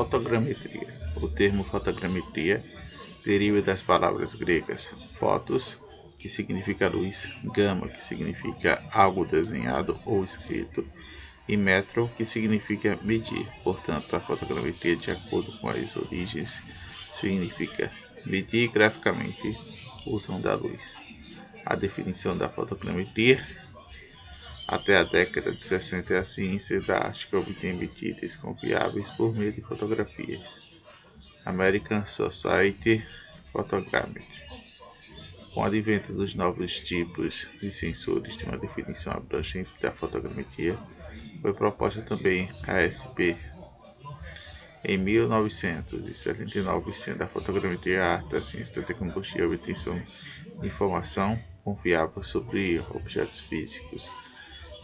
Fotogrametria. O termo fotogrametria deriva das palavras gregas fotos, que significa luz, gama, que significa algo desenhado ou escrito, e metro, que significa medir. Portanto, a fotogrametria, de acordo com as origens, significa medir graficamente som da luz. A definição da fotogrametria até a década de 60, a ciência da arte que obtém medidas confiáveis por meio de fotografias. American Society Photogrammetry. Com o advento dos novos tipos de sensores de uma definição abrangente da fotogrametria, foi proposta também a SP. Em 1979, sendo a fotogrametria a arte, da ciência da tecnologia a obtenção de informação confiável sobre objetos físicos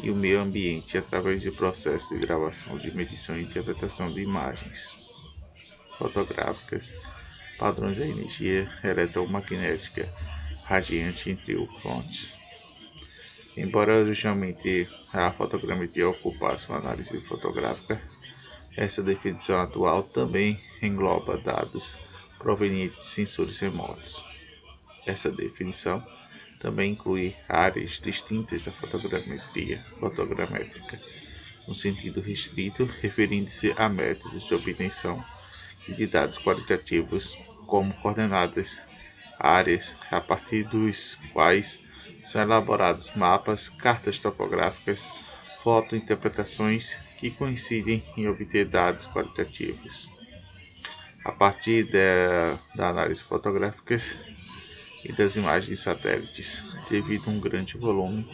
e o meio ambiente através de processos de gravação, de medição e interpretação de imagens fotográficas, padrões da energia eletromagnética radiante, entre outros. Embora originalmente a fotogrametria ocupasse uma análise fotográfica, essa definição atual também engloba dados provenientes de sensores remotos. Essa definição também inclui áreas distintas da fotogrametria fotogramétrica, no sentido restrito, referindo-se a métodos de obtenção de dados qualitativos como coordenadas, áreas a partir dos quais são elaborados mapas, cartas topográficas, fotointerpretações que coincidem em obter dados qualitativos. A partir da, da análise fotográficas, e das imagens de satélites, devido a um grande volume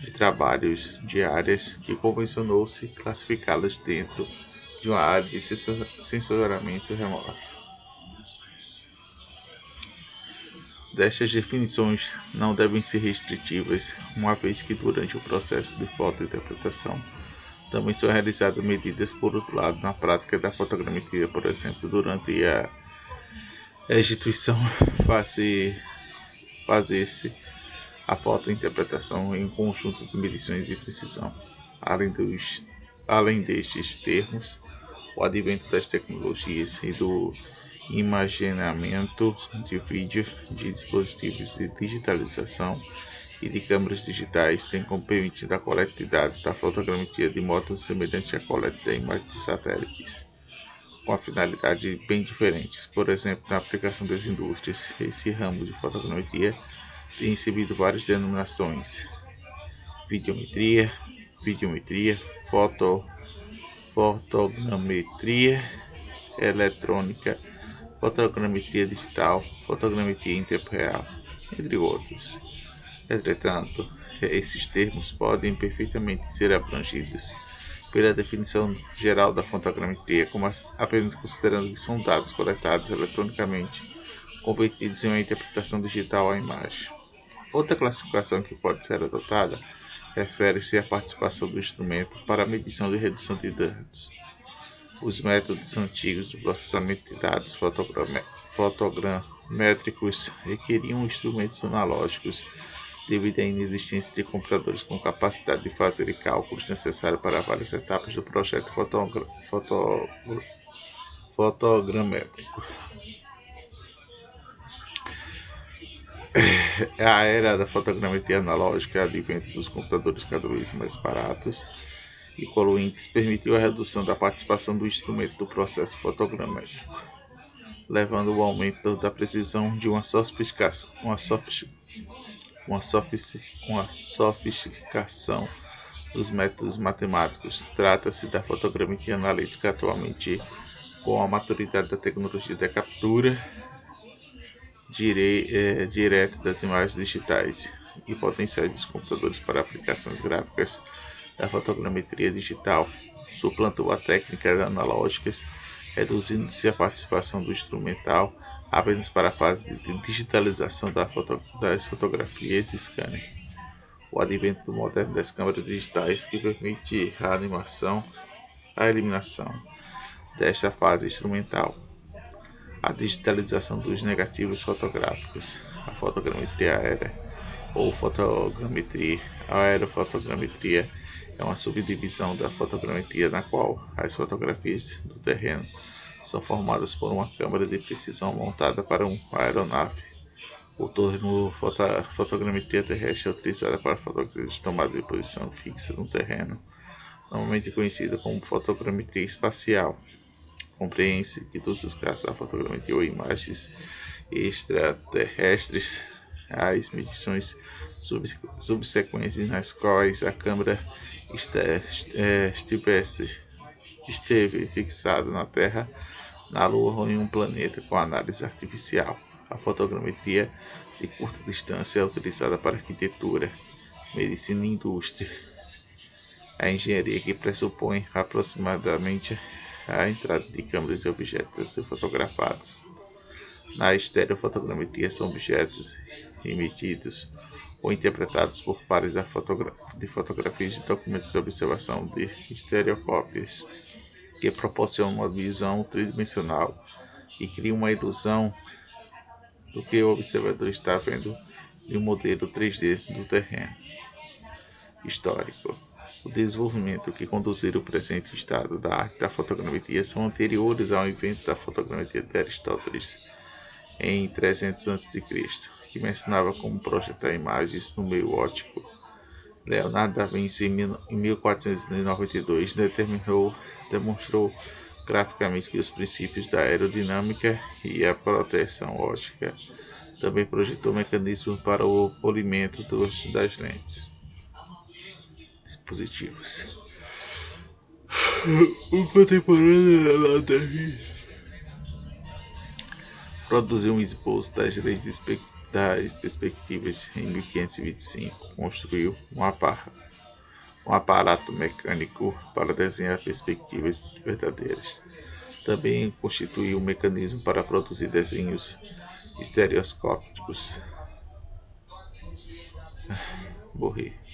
de trabalhos de áreas que convencionou-se classificá-las dentro de uma área de sensoramento remoto. Destas definições não devem ser restritivas, uma vez que durante o processo de fotointerpretação também são realizadas medidas por outro lado na prática da fotogrametria, por exemplo, durante a instituição fase fazer-se a fotointerpretação em um conjunto de medições de precisão. Além, dos, além destes termos, o advento das tecnologias e do imaginamento de vídeo de dispositivos de digitalização e de câmeras digitais tem como permitido a coleta de dados da fotogrametria de modo semelhante à coleta da imagem de satélites, com a finalidade bem diferentes. Por exemplo, na aplicação das indústrias, esse ramo de fotogrametria tem recebido várias denominações: videometria, videometria, foto, fotogrametria eletrônica, fotogrametria digital, fotogrametria em tempo real, entre outros. Entretanto, esses termos podem perfeitamente ser abrangidos pela definição geral da fotogrametria, como apenas considerando que são dados coletados eletronicamente convertidos em uma interpretação digital à imagem. Outra classificação que pode ser adotada refere-se à participação do instrumento para a medição e redução de dados. Os métodos antigos de processamento de dados fotogramétricos requeriam instrumentos analógicos devido à inexistência de computadores com capacidade de fazer cálculos necessários para várias etapas do projeto fotogra foto fotogramétrico. A era da fotogrametria analógica, advento dos computadores cada vez mais baratos e poluentes, permitiu a redução da participação do instrumento do processo fotogramétrico, levando ao aumento da precisão de uma sofisticação, uma sofisticação uma, uma sofisticação dos métodos matemáticos. Trata-se da fotogrametria analítica atualmente com a maturidade da tecnologia da captura dire, é, direta das imagens digitais e potenciais dos computadores para aplicações gráficas da fotogrametria digital suplantou a técnica analógicas, reduzindo-se a participação do instrumental apenas para a fase de digitalização das fotografias e scanner. O advento moderno das câmeras digitais que permite a animação, a eliminação desta fase instrumental, a digitalização dos negativos fotográficos, a fotogrametria aérea ou fotogrametria, aerofotogrametria é uma subdivisão da fotogrametria na qual as fotografias do terreno são formadas por uma câmera de precisão montada para uma aeronave. O termo fotogrametria terrestre é utilizado para fotografia de tomada de posição fixa no terreno, normalmente conhecida como fotogrametria espacial. Compreende-se que todos os casos a fotogrametria ou imagens extraterrestres as medições subsequentes nas quais a câmera estivesse esteve fixada na Terra, na Lua ou em um planeta com análise artificial. A fotogrametria de curta distância é utilizada para arquitetura, medicina e indústria. A engenharia que pressupõe aproximadamente a entrada de câmeras e objetos a ser fotografados. Na estereofotogrametria são objetos emitidos ou interpretados por pares de fotografias de documentos de observação de estereocópias, que proporcionam uma visão tridimensional e criam uma ilusão do que o observador está vendo em um modelo 3D do terreno. Histórico. O desenvolvimento que conduziram o presente estado da arte da fotogrametria são anteriores ao invento da fotogrametria de Aristóteles em 300 a.C., que mencionava como projetar imagens no meio óptico. Leonardo da Vinci, em 1492, determinou, demonstrou graficamente que os princípios da aerodinâmica e a proteção óptica também projetou mecanismos para o polimento dos, das lentes. Dispositivos. O contemporâneo Leonardo da Vinci produziu um esboço das leis das perspectivas em 1525. Construiu um aparato, mecânico para desenhar perspectivas verdadeiras. Também constituiu um mecanismo para produzir desenhos estereoscópicos. Morri.